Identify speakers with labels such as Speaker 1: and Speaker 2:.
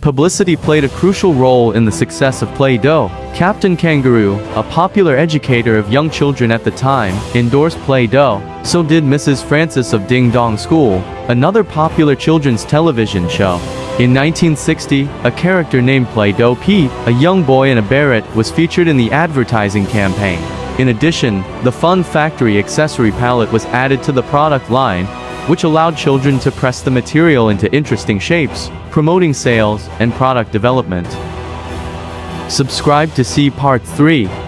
Speaker 1: Publicity played a crucial role in the success of Play-Doh. Captain Kangaroo, a popular educator of young children at the time, endorsed Play-Doh. So did Mrs. Frances of Ding Dong School, another popular children's television show. In 1960, a character named Play-Doh Pete, a young boy in a beret, was featured in the advertising campaign. In addition, the Fun Factory accessory palette was added to the product line, which allowed children to press the material into interesting shapes, promoting sales and product development. Subscribe to see Part 3.